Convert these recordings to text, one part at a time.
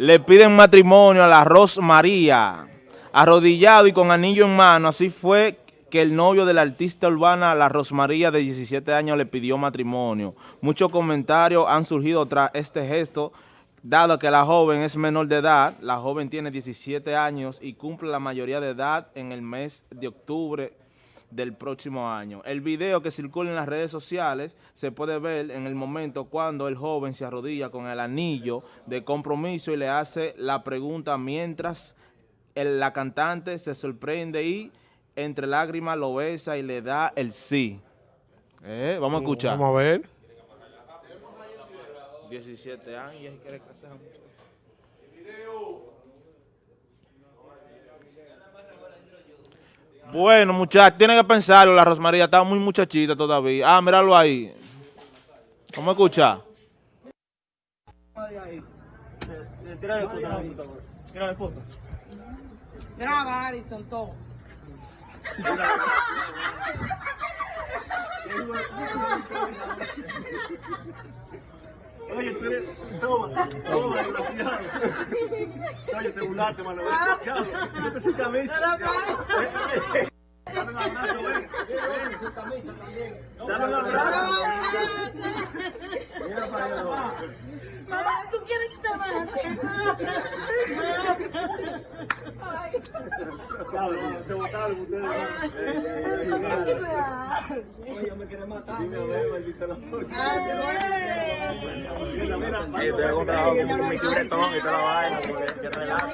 Le piden matrimonio a la Rosmaría, arrodillado y con anillo en mano. Así fue que el novio de la artista urbana, la Rosmaría, de 17 años, le pidió matrimonio. Muchos comentarios han surgido tras este gesto, dado que la joven es menor de edad, la joven tiene 17 años y cumple la mayoría de edad en el mes de octubre del próximo año. El video que circula en las redes sociales se puede ver en el momento cuando el joven se arrodilla con el anillo de compromiso y le hace la pregunta mientras el, la cantante se sorprende y entre lágrimas lo besa y le da el sí. Eh, vamos a escuchar. Vamos a ver. 17 años y quiere casar. Bueno, muchachos, tienen que pensarlo, la Rosmaría está muy muchachita todavía. Ah, míralo ahí. ¿Cómo escucha? Graba, Arison, todo. Toma, toma, desgraciado. Oye, te burlaste, mano. Yo sin camisa. Dame un abrazo, ven. Dame un abrazo. Mira para allá. Mamá, ¿tú quieres que te mate? Botaron ustedes. Me quiere matar. Dime. Yo te he comprado mi chubretón y toda la vaina, porque que relajo.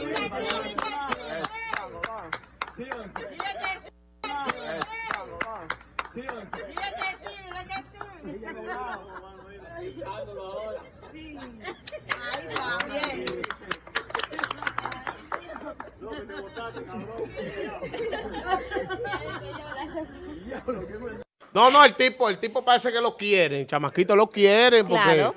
No, no, el tipo, el tipo parece que lo quieren, el chamaquito lo quieren porque Claro.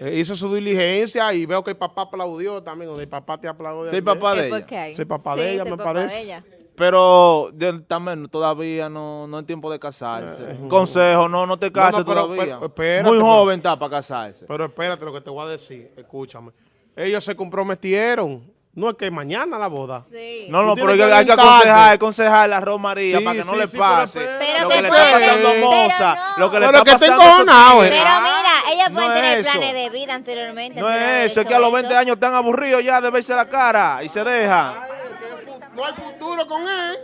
eh, hizo su diligencia y veo que el papá aplaudió también, o el papá te aplaudió. Sí, papá de ¿Es por ella. Soy papá de ella, me parece. Pero también todavía no, no es tiempo de casarse. Consejo, no, no te cases Eh, pero- todavía. pero- espérate, Muy pero- joven está para casarse. Pero espérate lo que te voy a decir, escúchame. Ellos se comprometieron. No es que mañana la boda. Sí. No, no, pero hay que, aconsejar, aconsejar a la Romaría Sí, para que no sí, le sí, pase pero- lo que que le puede- está pasando a Moza, no. lo que le Pero está que pasando a esos encojonado, eh. Pero mira, No pueden es tener eso. planes de vida anteriormente. No es eso, es que a los eso. 20 años están aburridos ya de verse la cara y se dejan. No hay futuro con él.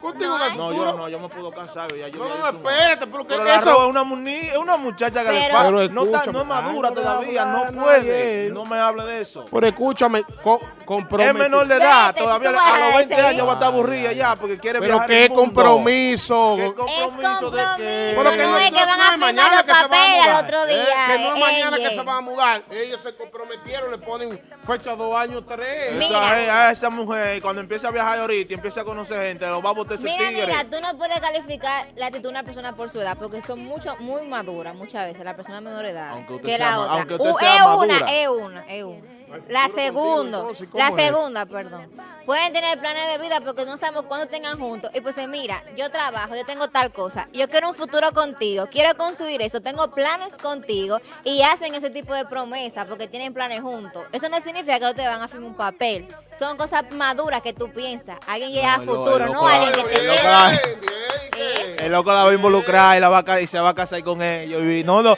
Contigo no No, yo no, yo me puedo cansar. Ya yo No, no, espérate, pero que Pero la eso... Es una, es una muchacha que le Pero-. Pero No, está- no es madura todavía, no puede. No me hable de eso. Pero escúchame, co Es compromiso. menor de edad, todavía a los 20 decir. años va a estar aburrida ya porque quiere Pero viajar qué el mundo. compromiso. ¿Qué Es compromiso compromiso. de qué? Pero que no, es que van a es firmar mañana los que se van a papeles al mudar. otro Eh, día. que no es mañana que se van a mudar. Ellos se comprometieron, le ponen fecha dos años, tres. Eh, a esa mujer, cuando empiece a viajar ahorita y empiece a conocer gente, lo va a botar ese Mira, tigre. mira, tú no puedes calificar la actitud de una persona por su edad, porque son mucho, muy maduras muchas veces, la persona menor edad, Aunque usted que sea la otra. aunque usted Uh, sea es madura. una, es una, es una. La segunda, entonces, ¿cómo la segunda, perdón. Pueden tener planes de vida porque no sabemos cuándo tengan juntos. Y pues eh, mira, yo trabajo, yo tengo tal cosa, yo quiero un futuro contigo, quiero construir eso, tengo planes contigo y hacen ese tipo de promesas porque tienen planes juntos. Eso no significa que no te van a firmar un papel. Son cosas maduras que tú piensas. Alguien llega a No, futuro, no alguien que te loco- Bien, bien, bien. El loco la va a involucrar y, la va a, y se va a casar con ellos. Y no, no.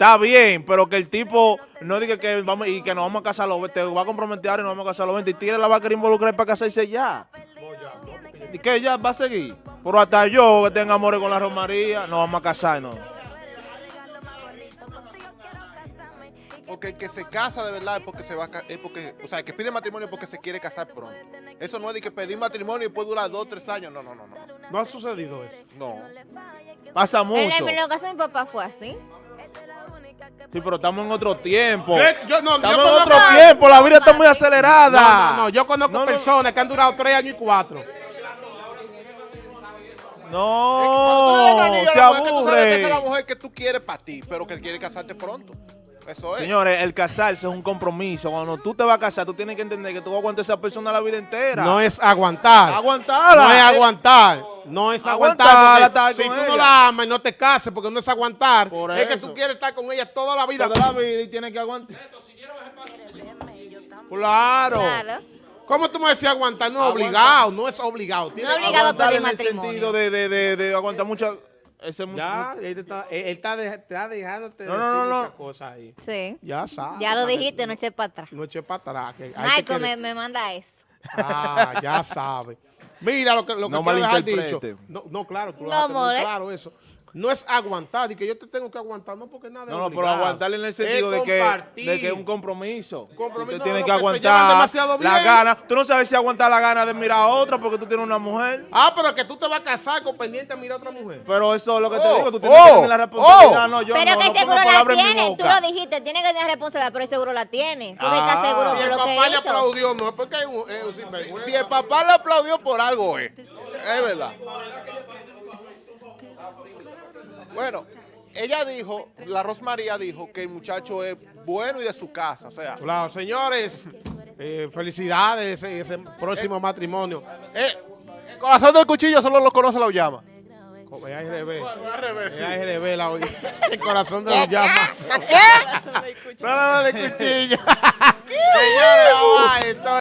Está bien, pero que el tipo no diga que vamos y que nos vamos a casar los 20, te va a comprometer y nos vamos a casar los 20 y Tigre la va a querer involucrar para casarse ya. ¿Y qué ya va a seguir? Pero hasta yo que tenga amores con la Romaría, nos vamos a casar, ¿no? Porque el que se casa de verdad es porque se va a es porque, o sea, el que pide matrimonio es porque se quiere casar pronto. Eso no es de que pedir matrimonio y después dura dos, tres años. No, no, no, no. No ha sucedido eso. No. Pasa mucho. en lo caso de mi papá fue así. Sí, pero estamos en otro tiempo. ¿Qué? Yo, no, yo Estamos en otro tiempo, la vida está muy acelerada. No, no, no, yo conozco No, no. personas que han durado tres años y cuatro. No, se mujer, que tú sabes que esa es la mujer que tú quieres para ti, pero que quiere casarte pronto. Eso es. Señores, el casarse es un compromiso. Cuando tú te vas a casar, tú tienes que entender que tú vas a aguantar a esa persona la vida entera. No es aguantar. Aguantarla. No es aguantar. No es Aguantarla, aguantar. Si tú no la amas y no te cases, porque no es aguantar. Por es que tú quieres estar con ella toda la vida. Toda la vida y tiene que aguantar. Claro. Claro. ¿Cómo tú me decías aguantar? No es obligado, no es obligado. Tiene No que obligado a Aguantar pedir en el sentido de, de, de, de aguantar mucha... Ese Ya, él está, él está, de- está dejándote No, no, decir no, no. cosas ahí. Sí. Ya sabes. Ya lo dijiste, no eché para atrás. No eche para atrás. que Michael me, me manda eso. Ah, ya sabe. Mira lo que, lo que No quiero dejar dicho. No, no, claro, tú lo No, dejaste muy claro eso. No es aguantar y que yo te tengo que aguantar, no porque nada No, no, pero aguantarle en el sentido de que, de que es un compromiso. Compromiso, no, que aguantar demasiado la bien. gana. Tú no sabes si aguantar la gana de mirar a otra porque tú tienes una mujer. Ah, pero que tú te vas a casar con pendiente a mirar a otra mujer. Pero eso es lo que te Oh, digo. Tú tienes oh, que tener la responsabilidad. oh. No, yo pero no, que no seguro la palabras en mi tiene. Tú lo dijiste, tiene que tener responsabilidad, pero seguro la tiene. Porque Ah. está seguro Si el lo que papá le aplaudió, no es porque es un, es un sinvergüenza. Si el papá le aplaudió por algo, es. Es verdad. Bueno, ella dijo, la Rosmaría dijo que el muchacho es bueno y de su casa. O sea, Claro, señores, eh, felicidades ese, ese próximo matrimonio. eh, el corazón del cuchillo solo lo conoce la llama. Como es ARB. ARB, la, el corazón de los llamas. Solo de cuchillo. Señores.